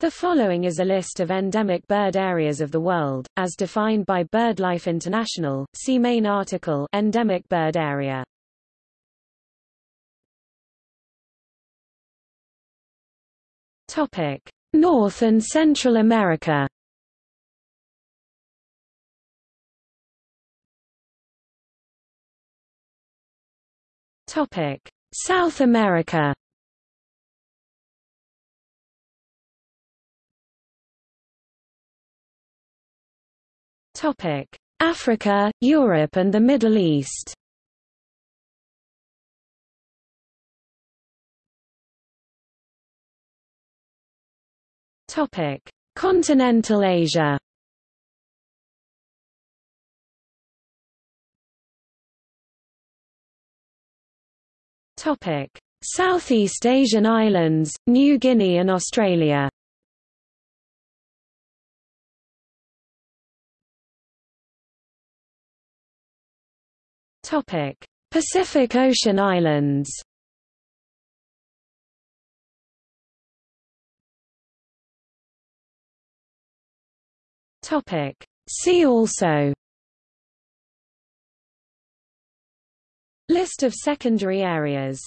The following is a list of endemic bird areas of the world, as defined by BirdLife International. See main article Endemic bird area. Topic: North and Central America. Topic: South America. Topic: Africa, Europe and the Middle East. Topic: Continental Asia. Topic: Southeast Asian islands, New Guinea and Australia. Topic: Pacific Ocean islands. Topic: See also. List of secondary areas